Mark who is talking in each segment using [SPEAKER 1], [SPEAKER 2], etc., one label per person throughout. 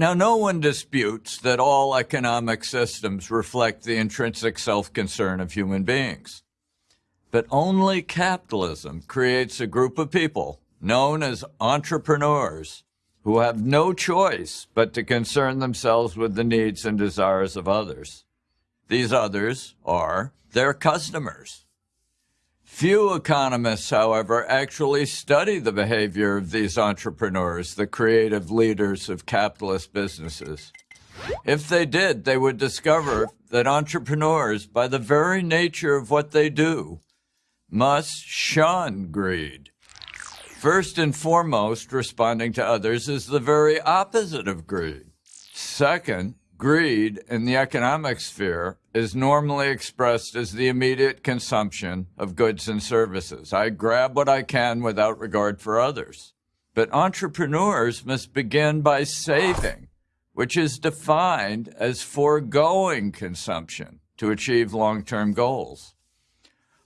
[SPEAKER 1] Now, no one disputes that all economic systems reflect the intrinsic self concern of human beings. But only capitalism creates a group of people known as entrepreneurs who have no choice but to concern themselves with the needs and desires of others. These others are their customers. Few economists, however, actually study the behavior of these entrepreneurs, the creative leaders of capitalist businesses. If they did, they would discover that entrepreneurs, by the very nature of what they do, must shun greed. First and foremost, responding to others is the very opposite of greed. Second, greed in the economic sphere is normally expressed as the immediate consumption of goods and services. I grab what I can without regard for others. But entrepreneurs must begin by saving, which is defined as foregoing consumption to achieve long-term goals.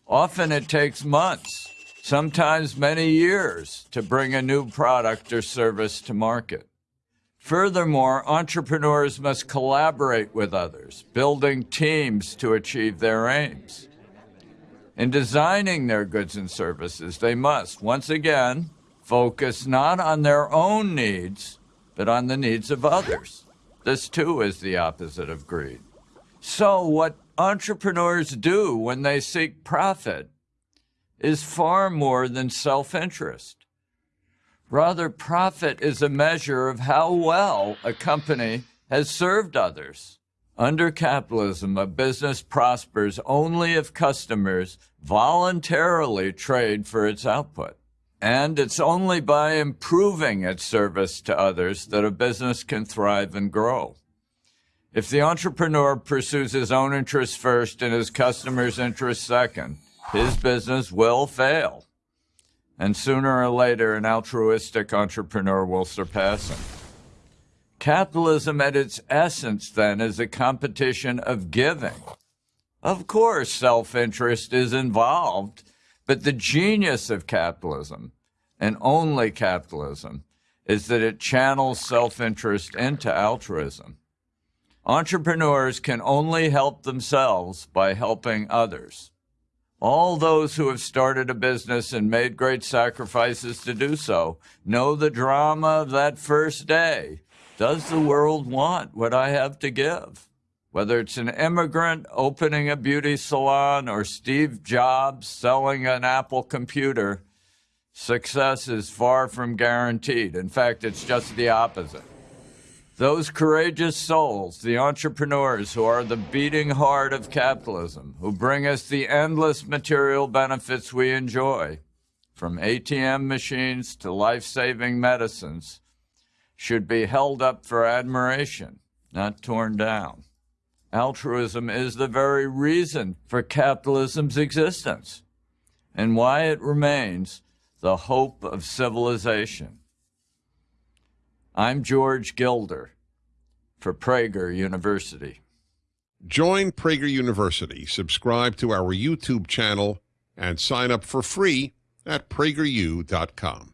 [SPEAKER 1] Often it takes months, sometimes many years, to bring a new product or service to market. Furthermore, entrepreneurs must collaborate with others, building teams to achieve their aims. In designing their goods and services, they must, once again, focus not on their own needs, but on the needs of others. This too is the opposite of greed. So what entrepreneurs do when they seek profit is far more than self-interest. Rather, profit is a measure of how well a company has served others. Under capitalism, a business prospers only if customers voluntarily trade for its output. And it's only by improving its service to others that a business can thrive and grow. If the entrepreneur pursues his own interests first and his customers' interests second, his business will fail and sooner or later an altruistic entrepreneur will surpass him. Capitalism at its essence, then, is a competition of giving. Of course, self-interest is involved, but the genius of capitalism, and only capitalism, is that it channels self-interest into altruism. Entrepreneurs can only help themselves by helping others. All those who have started a business and made great sacrifices to do so know the drama of that first day. Does the world want what I have to give? Whether it's an immigrant opening a beauty salon or Steve Jobs selling an Apple computer, success is far from guaranteed. In fact, it's just the opposite. Those courageous souls, the entrepreneurs who are the beating heart of capitalism, who bring us the endless material benefits we enjoy, from ATM machines to life-saving medicines, should be held up for admiration, not torn down. Altruism is the very reason for capitalism's existence and why it remains the hope of civilization. I'm George Gilder for Prager University.
[SPEAKER 2] Join Prager University, subscribe to our YouTube channel, and sign up for free at prageru.com.